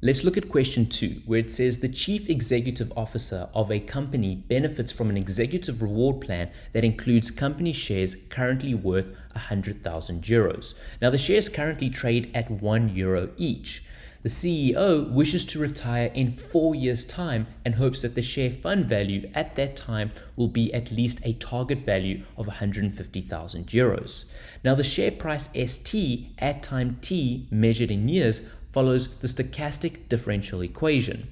Let's look at question two, where it says the chief executive officer of a company benefits from an executive reward plan that includes company shares currently worth 100,000 euros. Now, the shares currently trade at one euro each. The CEO wishes to retire in four years' time and hopes that the share fund value at that time will be at least a target value of 150,000 euros. Now, the share price ST at time T measured in years follows the stochastic differential equation,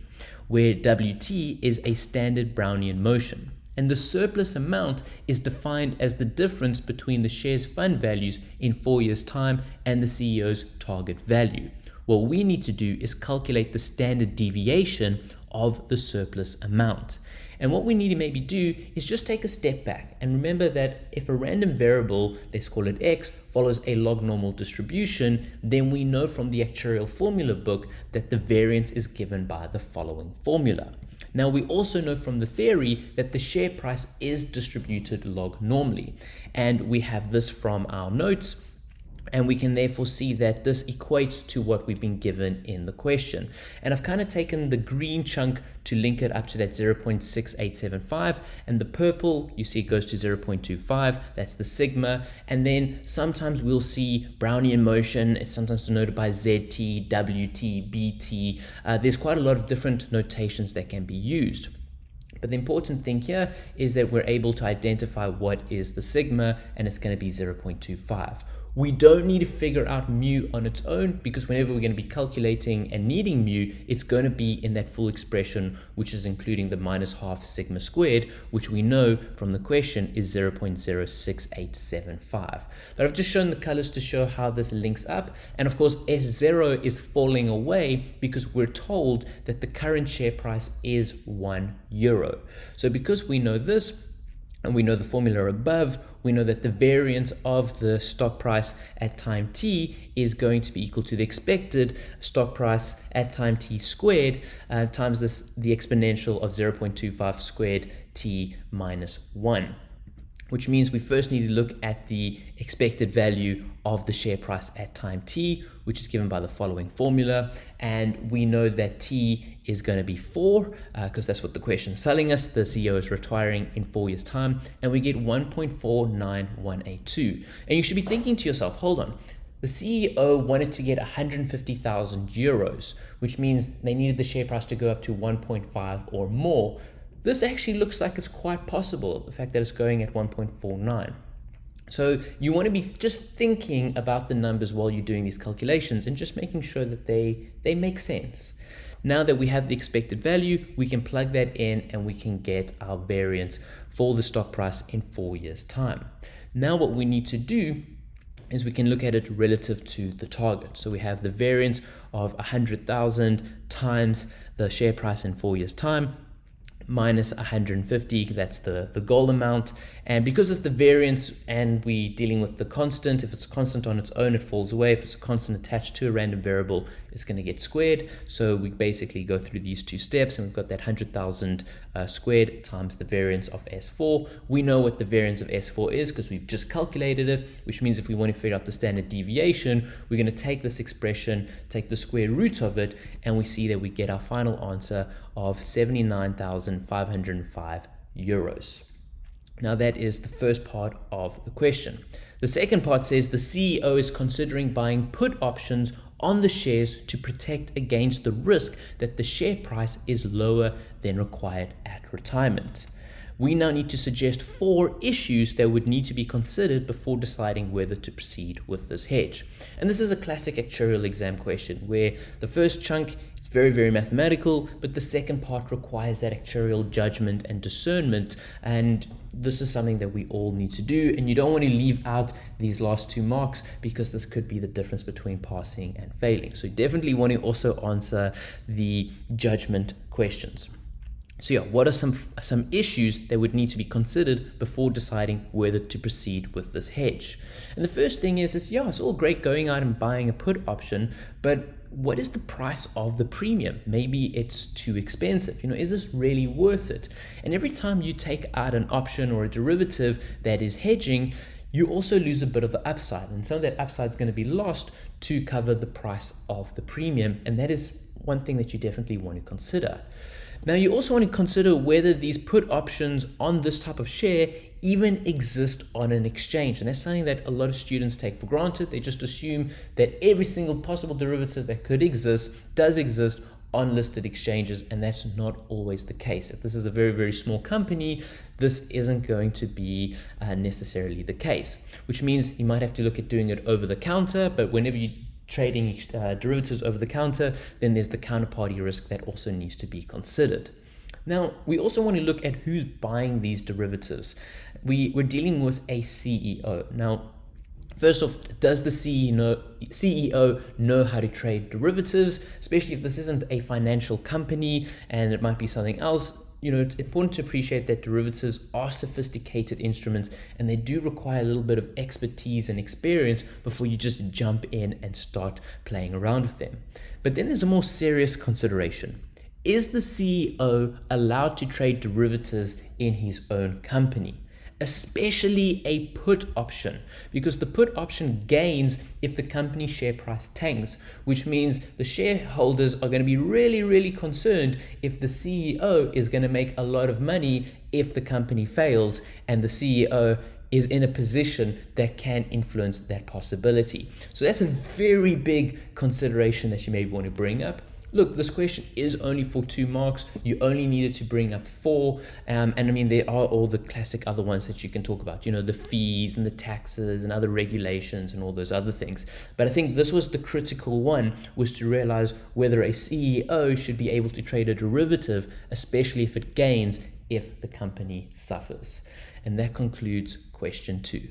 where Wt is a standard Brownian motion. And the surplus amount is defined as the difference between the share's fund values in four years' time and the CEO's target value. What we need to do is calculate the standard deviation of the surplus amount. And what we need to maybe do is just take a step back and remember that if a random variable, let's call it x, follows a log normal distribution, then we know from the actuarial formula book that the variance is given by the following formula. Now we also know from the theory that the share price is distributed log normally. And we have this from our notes and we can therefore see that this equates to what we've been given in the question. And I've kind of taken the green chunk to link it up to that 0.6875 and the purple you see it goes to 0.25 that's the sigma. And then sometimes we'll see Brownian motion. It's sometimes denoted by ZT, WT, BT uh, there's quite a lot of different notations that can be used. But the important thing here is that we're able to identify what is the sigma and it's going to be 0.25 we don't need to figure out mu on its own because whenever we're going to be calculating and needing mu, it's going to be in that full expression, which is including the minus half sigma squared, which we know from the question is 0.06875. But I've just shown the colors to show how this links up. And of course, S0 is falling away because we're told that the current share price is one euro. So because we know this, and we know the formula above, we know that the variance of the stock price at time t is going to be equal to the expected stock price at time t squared uh, times this, the exponential of 0.25 squared t minus 1 which means we first need to look at the expected value of the share price at time t, which is given by the following formula. And we know that t is going to be 4, because uh, that's what the question is telling us. The CEO is retiring in four years' time, and we get 1.49182. And you should be thinking to yourself, hold on, the CEO wanted to get 150,000 euros, which means they needed the share price to go up to 1.5 or more. This actually looks like it's quite possible, the fact that it's going at 1.49. So you want to be just thinking about the numbers while you're doing these calculations and just making sure that they, they make sense. Now that we have the expected value, we can plug that in and we can get our variance for the stock price in four years time. Now what we need to do is we can look at it relative to the target. So we have the variance of 100,000 times the share price in four years time minus 150 that's the the goal amount. And because it's the variance and we're dealing with the constant if it's a constant on its own it falls away. If it's a constant attached to a random variable it's going to get squared. So we basically go through these two steps and we've got that 100,000 uh, squared times the variance of S4 we know what the variance of S4 is because we've just calculated it which means if we want to figure out the standard deviation we're going to take this expression take the square root of it and we see that we get our final answer of 79,505 euros. Now that is the first part of the question. The second part says the CEO is considering buying put options on the shares to protect against the risk that the share price is lower than required at retirement we now need to suggest four issues that would need to be considered before deciding whether to proceed with this hedge. And this is a classic actuarial exam question where the first chunk very, very mathematical, but the second part requires that actuarial judgment and discernment. And this is something that we all need to do. And you don't want to leave out these last two marks because this could be the difference between passing and failing. So definitely want to also answer the judgment questions. So yeah, what are some some issues that would need to be considered before deciding whether to proceed with this hedge? And the first thing is, is yeah, it's all great going out and buying a put option, but what is the price of the premium? Maybe it's too expensive. You know, is this really worth it? And every time you take out an option or a derivative that is hedging, you also lose a bit of the upside. And some of that upside is going to be lost to cover the price of the premium. And that is one thing that you definitely want to consider. Now, you also want to consider whether these put options on this type of share even exist on an exchange. And that's something that a lot of students take for granted. They just assume that every single possible derivative that could exist does exist on listed exchanges, and that's not always the case. If this is a very, very small company, this isn't going to be uh, necessarily the case, which means you might have to look at doing it over the counter, but whenever you trading uh, derivatives over the counter, then there's the counterparty risk that also needs to be considered. Now, we also want to look at who's buying these derivatives. We, we're dealing with a CEO. Now, First off, does the CEO, CEO know how to trade derivatives, especially if this isn't a financial company and it might be something else? You know, it's important to appreciate that derivatives are sophisticated instruments and they do require a little bit of expertise and experience before you just jump in and start playing around with them. But then there's a more serious consideration. Is the CEO allowed to trade derivatives in his own company? Especially a put option because the put option gains if the company share price tanks, which means the shareholders are going to be really, really concerned if the CEO is going to make a lot of money if the company fails and the CEO is in a position that can influence that possibility. So that's a very big consideration that you may want to bring up look, this question is only for two marks. You only needed to bring up four. Um, and I mean, there are all the classic other ones that you can talk about, you know, the fees and the taxes and other regulations and all those other things. But I think this was the critical one was to realize whether a CEO should be able to trade a derivative, especially if it gains if the company suffers. And that concludes question two.